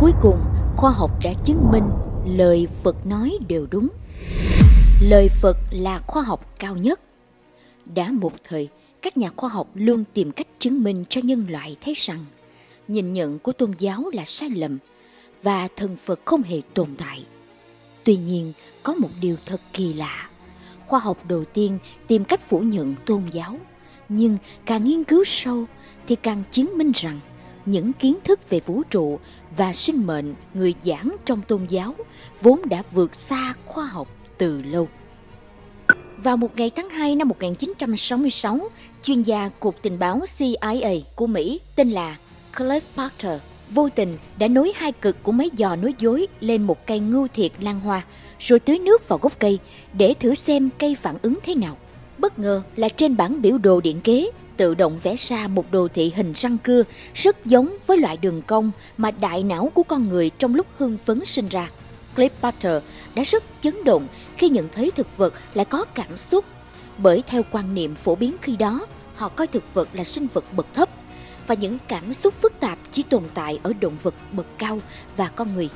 Cuối cùng, khoa học đã chứng minh lời Phật nói đều đúng. Lời Phật là khoa học cao nhất. Đã một thời, các nhà khoa học luôn tìm cách chứng minh cho nhân loại thấy rằng nhìn nhận của tôn giáo là sai lầm và thần Phật không hề tồn tại. Tuy nhiên, có một điều thật kỳ lạ. Khoa học đầu tiên tìm cách phủ nhận tôn giáo, nhưng càng nghiên cứu sâu thì càng chứng minh rằng những kiến thức về vũ trụ và sinh mệnh người giảng trong tôn giáo vốn đã vượt xa khoa học từ lâu. Vào một ngày tháng 2 năm 1966, chuyên gia Cục Tình báo CIA của Mỹ tên là Cliff Parker vô tình đã nối hai cực của máy dò nối dối lên một cây ngưu thiệt lan hoa, rồi tưới nước vào gốc cây để thử xem cây phản ứng thế nào. Bất ngờ là trên bản biểu đồ điện kế tự động vẽ ra một đồ thị hình răng cưa rất giống với loại đường cong mà đại não của con người trong lúc hưng phấn sinh ra. Cliff Potter đã rất chấn động khi nhận thấy thực vật lại có cảm xúc, bởi theo quan niệm phổ biến khi đó, họ coi thực vật là sinh vật bậc thấp và những cảm xúc phức tạp chỉ tồn tại ở động vật bậc cao và con người.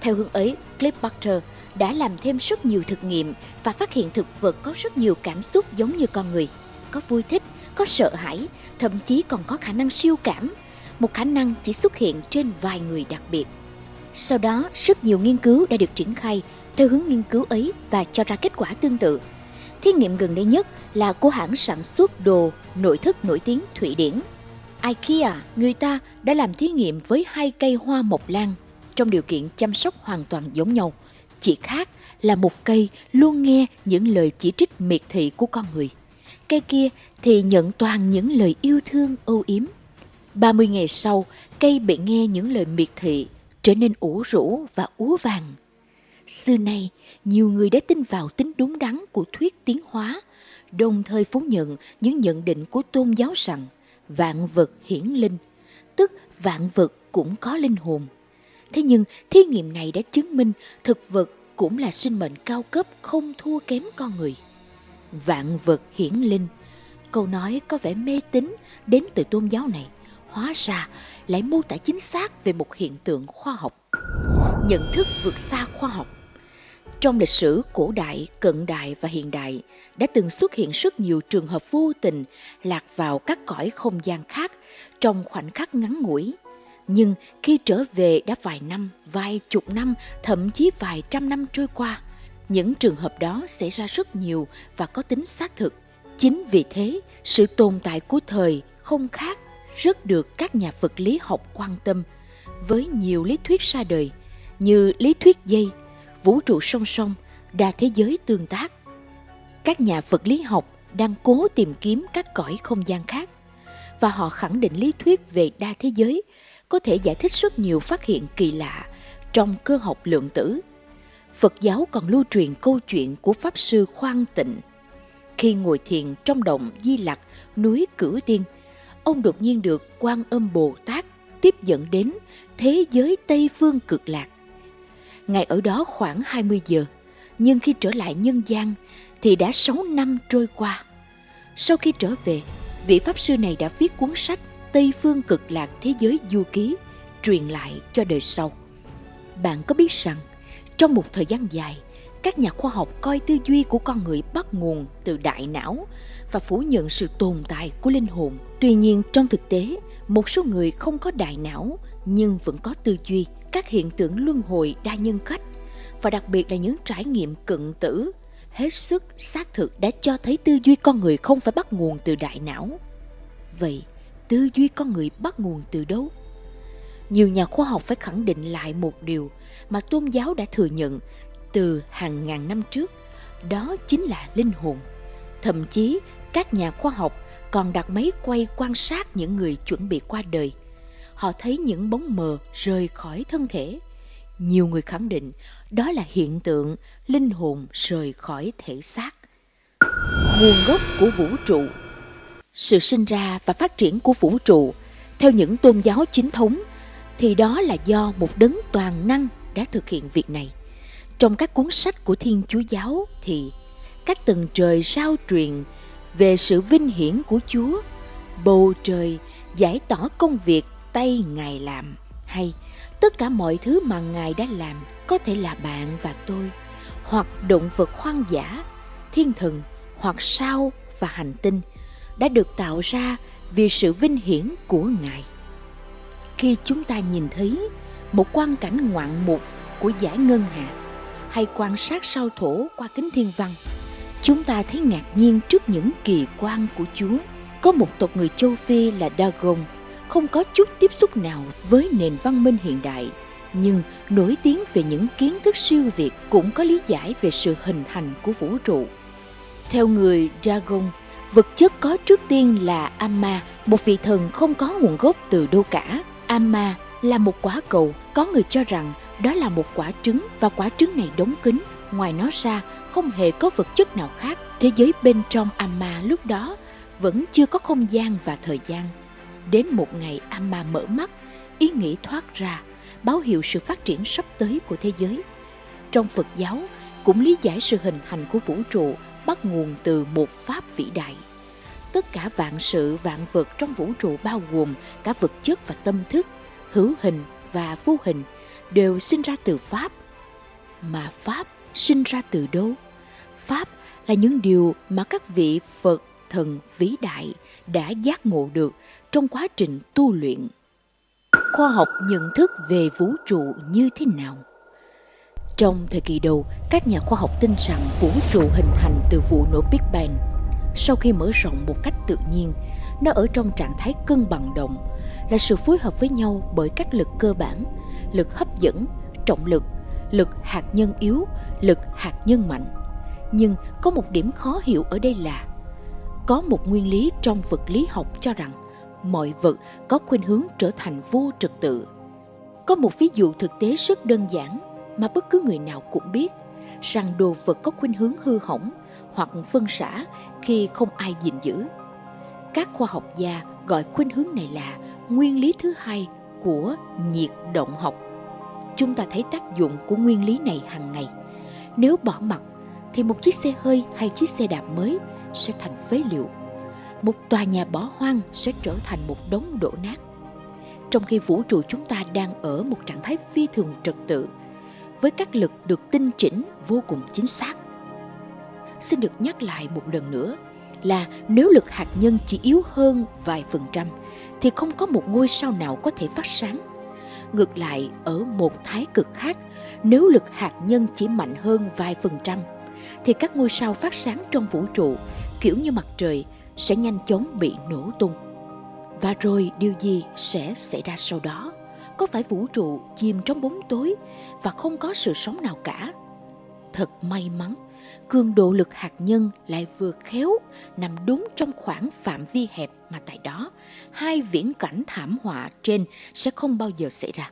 Theo hướng ấy, Cliff Potter đã làm thêm rất nhiều thực nghiệm và phát hiện thực vật có rất nhiều cảm xúc giống như con người, có vui thích, có sợ hãi, thậm chí còn có khả năng siêu cảm, một khả năng chỉ xuất hiện trên vài người đặc biệt. Sau đó, rất nhiều nghiên cứu đã được triển khai theo hướng nghiên cứu ấy và cho ra kết quả tương tự. Thí nghiệm gần đây nhất là của hãng sản xuất đồ nội thất nổi tiếng Thụy Điển. IKEA, người ta đã làm thí nghiệm với hai cây hoa mộc lan trong điều kiện chăm sóc hoàn toàn giống nhau. Chỉ khác là một cây luôn nghe những lời chỉ trích miệt thị của con người. Cây kia thì nhận toàn những lời yêu thương âu yếm. 30 ngày sau, cây bị nghe những lời miệt thị trở nên ủ rũ và úa vàng. Xưa nay, nhiều người đã tin vào tính đúng đắn của thuyết tiến hóa, đồng thời phủ nhận những nhận định của tôn giáo rằng vạn vật hiển linh, tức vạn vật cũng có linh hồn. Thế nhưng, thí nghiệm này đã chứng minh thực vật cũng là sinh mệnh cao cấp không thua kém con người. Vạn vật hiển linh, câu nói có vẻ mê tín đến từ tôn giáo này, hóa ra lại mô tả chính xác về một hiện tượng khoa học. Nhận thức vượt xa khoa học. Trong lịch sử cổ đại, cận đại và hiện đại đã từng xuất hiện rất nhiều trường hợp vô tình lạc vào các cõi không gian khác trong khoảnh khắc ngắn ngủi. Nhưng khi trở về đã vài năm, vài chục năm, thậm chí vài trăm năm trôi qua, những trường hợp đó xảy ra rất nhiều và có tính xác thực. Chính vì thế, sự tồn tại của thời không khác rất được các nhà vật lý học quan tâm với nhiều lý thuyết ra đời như lý thuyết dây, vũ trụ song song, đa thế giới tương tác. Các nhà vật lý học đang cố tìm kiếm các cõi không gian khác và họ khẳng định lý thuyết về đa thế giới có thể giải thích rất nhiều phát hiện kỳ lạ trong cơ học lượng tử. Phật giáo còn lưu truyền câu chuyện của Pháp Sư Khoan Tịnh. Khi ngồi thiền trong động Di Lặc, núi Cửu Tiên, ông đột nhiên được quan âm Bồ Tát tiếp dẫn đến thế giới Tây Phương cực lạc. Ngài ở đó khoảng 20 giờ, nhưng khi trở lại nhân gian thì đã 6 năm trôi qua. Sau khi trở về, vị Pháp Sư này đã viết cuốn sách Tây Phương cực lạc thế giới du ký truyền lại cho đời sau. Bạn có biết rằng, trong một thời gian dài, các nhà khoa học coi tư duy của con người bắt nguồn từ đại não và phủ nhận sự tồn tại của linh hồn. Tuy nhiên, trong thực tế, một số người không có đại não nhưng vẫn có tư duy, các hiện tượng luân hồi đa nhân cách và đặc biệt là những trải nghiệm cận tử hết sức xác thực đã cho thấy tư duy con người không phải bắt nguồn từ đại não. Vậy, tư duy con người bắt nguồn từ đâu? Nhiều nhà khoa học phải khẳng định lại một điều mà tôn giáo đã thừa nhận từ hàng ngàn năm trước, đó chính là linh hồn. Thậm chí, các nhà khoa học còn đặt máy quay quan sát những người chuẩn bị qua đời. Họ thấy những bóng mờ rời khỏi thân thể. Nhiều người khẳng định đó là hiện tượng linh hồn rời khỏi thể xác. Nguồn gốc của vũ trụ Sự sinh ra và phát triển của vũ trụ theo những tôn giáo chính thống thì đó là do một đấng toàn năng đã thực hiện việc này. Trong các cuốn sách của Thiên Chúa Giáo thì các tầng trời sao truyền về sự vinh hiển của Chúa, bầu trời giải tỏ công việc tay Ngài làm hay tất cả mọi thứ mà Ngài đã làm có thể là bạn và tôi, hoặc động vật hoang dã, thiên thần, hoặc sao và hành tinh đã được tạo ra vì sự vinh hiển của Ngài. Khi chúng ta nhìn thấy một quang cảnh ngoạn mục của giải ngân hà hay quan sát sao thổ qua kính thiên văn, chúng ta thấy ngạc nhiên trước những kỳ quan của Chúa. Có một tộc người châu Phi là Dagon không có chút tiếp xúc nào với nền văn minh hiện đại nhưng nổi tiếng về những kiến thức siêu việt cũng có lý giải về sự hình thành của vũ trụ. Theo người Dagon, vật chất có trước tiên là Amma, một vị thần không có nguồn gốc từ đâu cả. Amma là một quả cầu, có người cho rằng đó là một quả trứng và quả trứng này đóng kín. Ngoài nó ra, không hề có vật chất nào khác. Thế giới bên trong Amma lúc đó vẫn chưa có không gian và thời gian. Đến một ngày Amma mở mắt, ý nghĩ thoát ra, báo hiệu sự phát triển sắp tới của thế giới. Trong Phật giáo, cũng lý giải sự hình thành của vũ trụ bắt nguồn từ một pháp vĩ đại. Tất cả vạn sự vạn vật trong vũ trụ bao gồm cả vật chất và tâm thức, hữu hình và vô hình đều sinh ra từ pháp. Mà pháp sinh ra từ đâu? Pháp là những điều mà các vị Phật thần vĩ đại đã giác ngộ được trong quá trình tu luyện. Khoa học nhận thức về vũ trụ như thế nào? Trong thời kỳ đầu, các nhà khoa học tin rằng vũ trụ hình thành từ vụ nổ Big Bang. Sau khi mở rộng một cách tự nhiên, nó ở trong trạng thái cân bằng động, là sự phối hợp với nhau bởi các lực cơ bản, lực hấp dẫn, trọng lực, lực hạt nhân yếu, lực hạt nhân mạnh. Nhưng có một điểm khó hiểu ở đây là có một nguyên lý trong vật lý học cho rằng mọi vật có khuynh hướng trở thành vô trật tự. Có một ví dụ thực tế rất đơn giản mà bất cứ người nào cũng biết rằng đồ vật có khuynh hướng hư hỏng hoặc phân xã khi không ai gìn giữ. Các khoa học gia gọi khuynh hướng này là nguyên lý thứ hai của nhiệt động học. Chúng ta thấy tác dụng của nguyên lý này hàng ngày. Nếu bỏ mặt thì một chiếc xe hơi hay chiếc xe đạp mới sẽ thành phế liệu. Một tòa nhà bỏ hoang sẽ trở thành một đống đổ nát. Trong khi vũ trụ chúng ta đang ở một trạng thái phi thường trật tự, với các lực được tinh chỉnh vô cùng chính xác. Xin được nhắc lại một lần nữa là nếu lực hạt nhân chỉ yếu hơn vài phần trăm thì không có một ngôi sao nào có thể phát sáng. Ngược lại, ở một thái cực khác, nếu lực hạt nhân chỉ mạnh hơn vài phần trăm thì các ngôi sao phát sáng trong vũ trụ kiểu như mặt trời sẽ nhanh chóng bị nổ tung. Và rồi điều gì sẽ xảy ra sau đó? Có phải vũ trụ chìm trong bóng tối và không có sự sống nào cả? Thật may mắn, cường độ lực hạt nhân lại vừa khéo nằm đúng trong khoảng phạm vi hẹp mà tại đó hai viễn cảnh thảm họa trên sẽ không bao giờ xảy ra.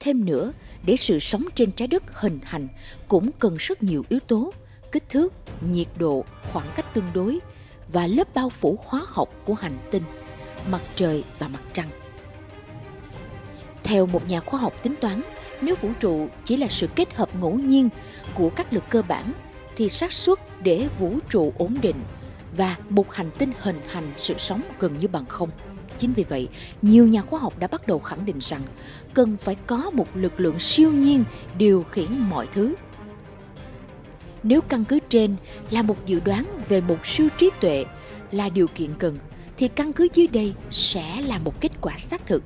Thêm nữa, để sự sống trên trái đất hình thành cũng cần rất nhiều yếu tố, kích thước, nhiệt độ, khoảng cách tương đối và lớp bao phủ hóa học của hành tinh, mặt trời và mặt trăng. Theo một nhà khoa học tính toán, nếu vũ trụ chỉ là sự kết hợp ngẫu nhiên của các lực cơ bản thì xác suất để vũ trụ ổn định và một hành tinh hình thành sự sống gần như bằng không. Chính vì vậy, nhiều nhà khoa học đã bắt đầu khẳng định rằng cần phải có một lực lượng siêu nhiên điều khiển mọi thứ. Nếu căn cứ trên là một dự đoán về một siêu trí tuệ là điều kiện cần, thì căn cứ dưới đây sẽ là một kết quả xác thực.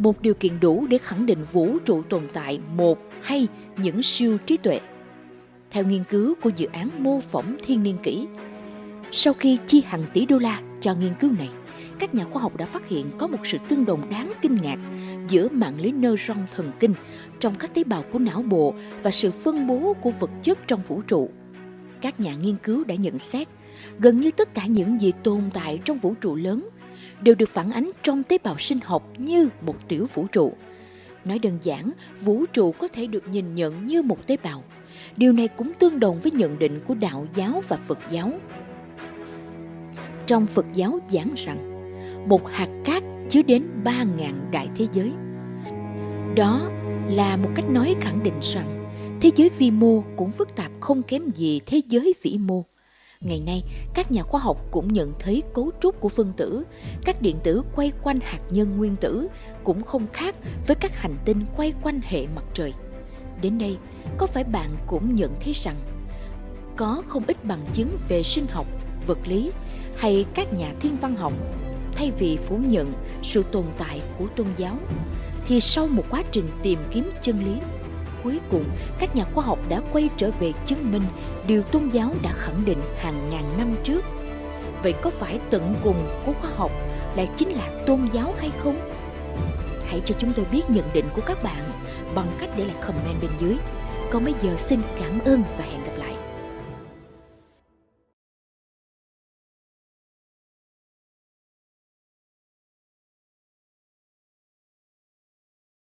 Một điều kiện đủ để khẳng định vũ trụ tồn tại một hay những siêu trí tuệ. Theo nghiên cứu của dự án mô phỏng thiên niên kỷ, sau khi chi hàng tỷ đô la cho nghiên cứu này, các nhà khoa học đã phát hiện có một sự tương đồng đáng kinh ngạc giữa mạng lưới neuron thần kinh trong các tế bào của não bộ và sự phân bố của vật chất trong vũ trụ. Các nhà nghiên cứu đã nhận xét gần như tất cả những gì tồn tại trong vũ trụ lớn đều được phản ánh trong tế bào sinh học như một tiểu vũ trụ. Nói đơn giản, vũ trụ có thể được nhìn nhận như một tế bào. Điều này cũng tương đồng với nhận định của đạo giáo và Phật giáo. Trong Phật giáo giảng rằng, một hạt cát chứa đến 3.000 đại thế giới. Đó là một cách nói khẳng định rằng thế giới vi mô cũng phức tạp không kém gì thế giới vĩ mô Ngày nay, các nhà khoa học cũng nhận thấy cấu trúc của phân tử, các điện tử quay quanh hạt nhân nguyên tử cũng không khác với các hành tinh quay quanh hệ mặt trời. Đến đây, có phải bạn cũng nhận thấy rằng có không ít bằng chứng về sinh học, vật lý hay các nhà thiên văn học thay vì phủ nhận sự tồn tại của tôn giáo thì sau một quá trình tìm kiếm chân lý cuối cùng, các nhà khoa học đã quay trở về chứng minh điều tôn giáo đã khẳng định hàng ngàn năm trước. Vậy có phải tận cùng của khoa học lại chính là tôn giáo hay không? Hãy cho chúng tôi biết nhận định của các bạn bằng cách để lại comment bên dưới. Còn bây giờ, xin cảm ơn và hẹn gặp